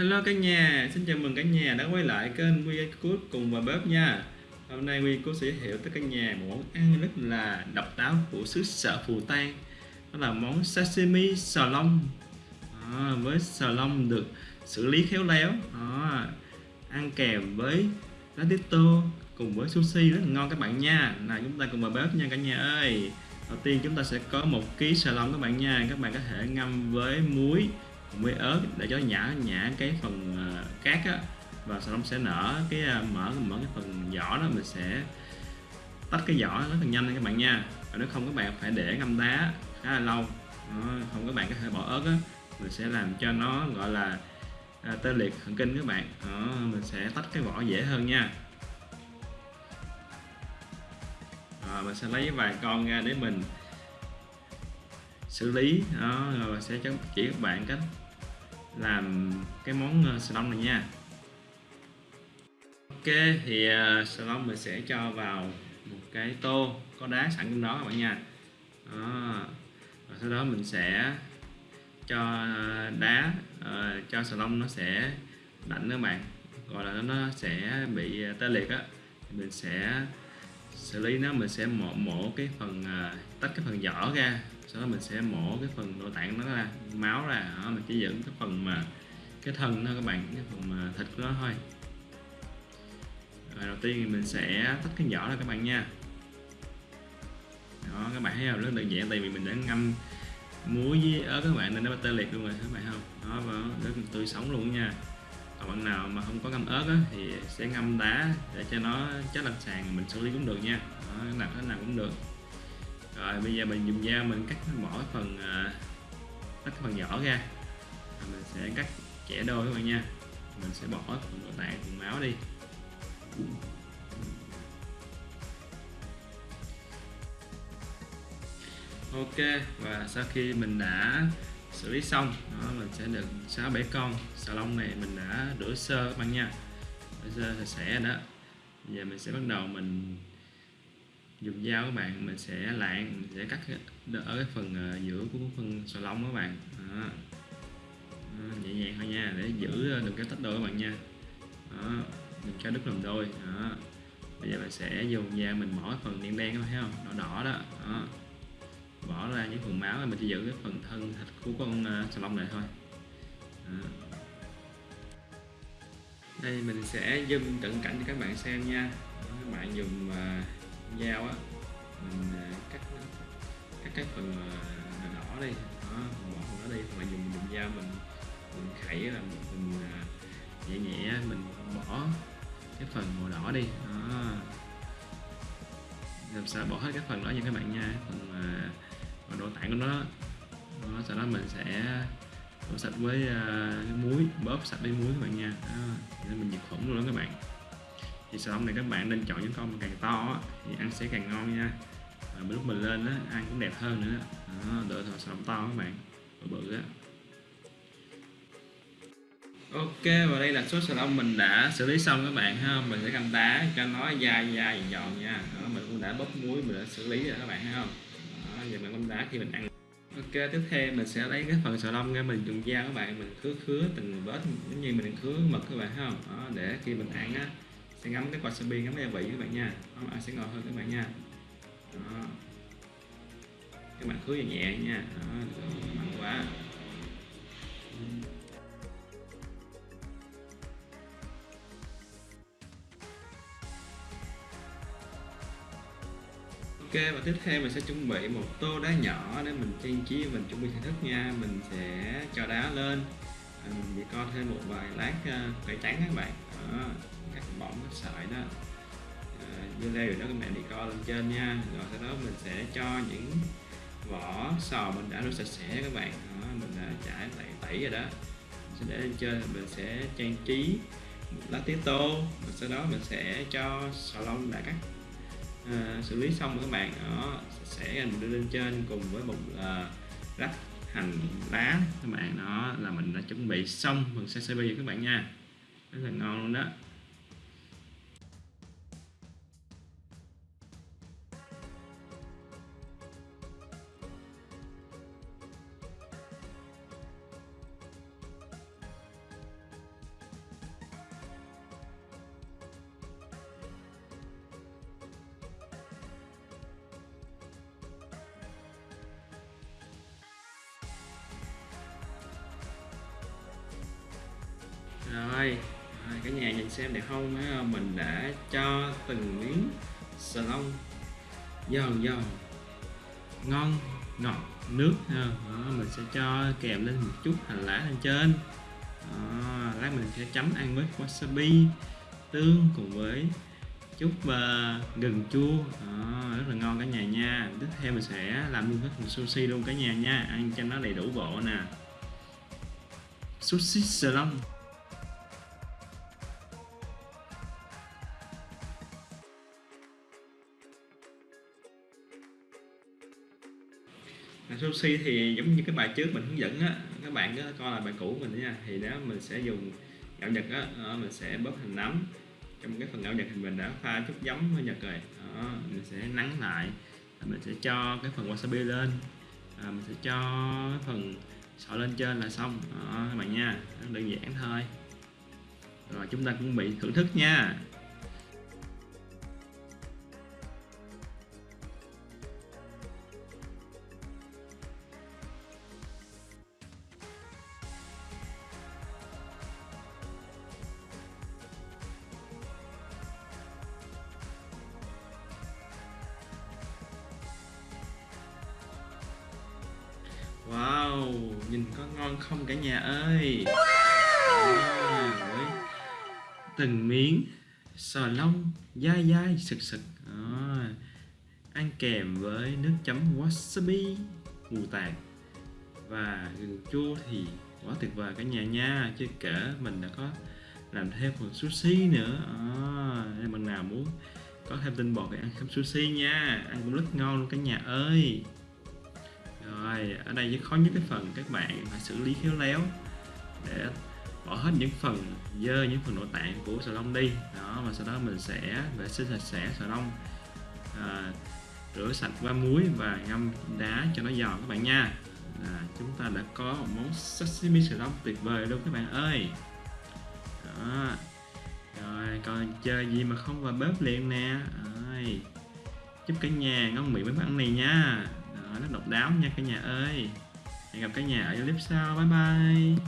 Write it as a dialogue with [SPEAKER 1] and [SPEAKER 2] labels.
[SPEAKER 1] Hello cả nhà, xin chào mừng cả nhà đã quay lại kênh Quy Cook cùng và bếp nha. Hôm nay Quy Cút sẽ giới thiệu tới cả nhà một món ăn rất là độc đáo của xứ sở Phù Tang. Đó là món sashimi sò lông. À, Với sò lông được xử lý khéo léo. À, Ăn kèm với lá tít tô cùng với sushi rất là ngon các bạn nha. Nào chúng ta cùng vào bếp nha cả nhà ơi. Đầu tiên chúng ta sẽ có một ký sò lông các bạn nha. Các bạn có thể ngâm với muối với ớt để cho nhả nhả cái phần ờ, cát á. Và sau đó sẽ nở cái ờ, mở mở cái phần vỏ đó mình sẽ tách cái vỏ rất là nhanh các bạn nha. Và nếu không các bạn phải để ngâm đá khá là lâu. Đó, không các bạn có thể bỏ ớt á. Mình sẽ làm cho nó gọi là uh, tê liệt thần kinh các bạn. Đó, mình sẽ tách cái vỏ dễ hơn nha. Rồi mình sẽ lấy vài con ra để mình xử lý. Đó rồi sẽ chỉ các bạn cách làm cái món ờ, salon này nha. Ok thì ờ, salon mình sẽ cho vào một cái tô có đá sẵn trong đó các bạn nha. Đó. và sau đó mình sẽ cho đá uh, cho salon nó sẽ lạnh các bạn. Gọi là nó sẽ bị tê liệt á. Mình sẽ xử lý nó mình sẽ mổ mổ cái phần uh, tách cái phần vỏ ra sau đó mình sẽ mổ cái phần nội tạng nó ra máu ra đó, mình chỉ giữ cái phần mà cái thân thôi các bạn cái phần mà thịt của nó thôi. Rồi đầu tiên thì mình sẽ tách cái vỏ ra các bạn nha. Đó các bạn thấy không? Rất đơn giản tại vì mình đã ngâm muối với ớt các bạn nên nó tê liệt luôn rồi các bạn không? Đó và rất tươi sống luôn nha. Còn bạn nào mà không có ngâm ớt á, thì sẽ ngâm đá để cho nó chết lên sàn mình xử lý cũng được nha. Đó, nào thế nào cũng được rồi, bây giờ mình dùng dao mình cắt bỏ cái phần à, cắt cái phần nhỏ ra. Rồi mình sẽ cắt chẻ đôi các bạn nha. Mình sẽ bỏ phần nội tạng, phần máu đi. Ok, và sau khi mình đã xử lý xong, đó, mình sẽ được sáu bảy con xà lông này mình đã rửa sơ các bạn nha. Rửa sơ sạch sẽ đó. Bây giờ mình sẽ bắt đầu mình dùng dao các bạn mình sẽ lạng mình sẽ cắt ở cái phần ờ, giữa của phần sò lông các bạn. Đó. Đó, nhẹ nhàng thôi nha để giữ được đừng tách đôi các bạn nha. Đó đừng cho đứt làm đôi. Đó. Bây giờ mình sẽ dùng dao mình bỏ phần đen đen các bạn thấy không? Đỏ đỏ đó, đó. bỏ ra những phần máu mình chỉ giữ cái phần thân thịt của con ờ, sò lông này thôi. Đó. đây mình sẽ zoom cận cảnh cho các bạn xem nha. Các bạn dùng uh, dao á mình à, cắt cắt cái phần à, đỏ đi đó bỏ phần đó đi mà dùng dùng dao mình mình khẩy là mình à, nhẹ nhẹ mình bỏ cái phần màu đỏ đi đó. Làm sao bỏ hết cái phần đó nha các bạn nha phần mà nội tạng của nó đó, sau đó mình sẽ đổ sạch với uh, muối bóp sạch với muối các bạn nha đó, để mình diệt khuẩn luôn đó các bạn thì xà lông này các bạn nên chọn những con càng to á, thì ăn sẽ càng ngon nha. Và lúc mình lên á, ăn cũng đẹp hơn nữa. Đó, đợi thọ xà to các bạn bự bự á. Ok và đây là số xà lông mình đã xử lý xong các bạn ha. Mình sẽ cầm đá cho nó dai dai giòn nha. Đó, mình cũng đã bóp muối mình đã xử lý rồi các bạn thấy không đó, giờ mình cầm đá khi mình ăn. Ok tiếp theo mình sẽ lấy cái phần sò lông ra mình dùng dao các bạn. Mình khứa khứa từng vết giống như mình khứa mực các bạn thấy không đó, để khi mình ăn á sẽ ngắm cái quạt wasabi ngắm cái gia vị các bạn nha. Nó ăn sẽ ngọt hơn các bạn nha. Đó. các bạn khứa nhẹ nha. Đó, mạnh quá. Ok và tiếp theo mình sẽ chuẩn bị một tô đá nhỏ để mình trang trí mình chuẩn bị thưởng thức nha. Mình sẽ cho đá lên. Mình sẽ co thêm một vài lát cây cải trắng các bạn. Đó cắt bỏng cái sợi đó. Dưa leo rồi đó các bạn đi co lên trên nha. Rồi sau đó mình sẽ cho những vỏ sò mình đã rửa sạch sẽ các bạn. Đó, mình đã trải tẩy tẩy rồi đó. Mình sẽ để lên trên mình sẽ trang trí một lá tía tô. Rồi sau đó mình sẽ cho sò lông đã cắt. À, xử lý xong rồi các bạn. Đó sẽ mình đưa lên trên cùng với một à, uh, rắc hành lá các bạn. Đó là mình đã chuẩn bị xong phần sashimi các bạn nha. Rất là ngon luôn đó. Rồi, cả nhà nhìn xem đẹp không? Mình đã cho từng miếng sà lông giòn giòn ngon ngọt nước. Ha. Đó, mình sẽ cho kèm lên một chút hành lá lên trên. Đó, lát mình sẽ chấm ăn với wasabi tương cùng với chút uh, gừng chua. Đó, rất là ngon cả nhà nha. Tiếp theo mình sẽ làm luôn hết một sushi luôn cả nhà nha. Ăn cho nó đầy đủ bộ nè. Sushi sờ sushi thì giống như cái bài trước mình hướng dẫn á các bạn á, coi là bài cũ mình nha. Thì đó mình sẽ dùng gạo nhật á mình sẽ bóp hành nấm. Trong cái phần gạo nhật thì mình đã pha chút giấm với nhật rồi. Đó, mình sẽ nắng lại. Mình sẽ cho cái phần wasabi lên. À, mình sẽ cho cái phần sọ lên trên là xong. Đó, các bạn nha. Đơn giản thôi. Rồi chúng ta cũng bị thưởng thức nha. Wow, nhìn có ngon không cả nhà ơi? À, với từng miếng sò lông dai dai sực sực. À, ăn kèm với nước chấm wasabi mù tạt và gừng chua thì quá tuyệt vời cả nhà nha chứ kể mình đã có làm thêm phần sushi nữa. À, nên bạn nào muốn có thêm tinh bột thì ăn thêm sushi nha. Ăn cũng rất ngon luôn cả nhà ơi rồi ở đây rất khó nhất cái phần các bạn phải xử lý khéo léo để bỏ hết những phần dơ những phần nội tạng của sò lông đi. Đó và sau đó mình sẽ vệ sinh sạch sẽ sò lông à, rửa sạch qua muối và ngâm đá cho nó giòn các bạn nha. À, chúng ta đã có một món sashimi sò lông tuyệt vời luôn các bạn ơi. Đó rồi còn chơi gì mà không vào bếp liền nè? Rồi chúc cả nhà ngon miệng với món ăn này nha đó, nó độc đáo nha cả nhà ơi. Hẹn gặp cả nhà ở clip sau. Bye bye.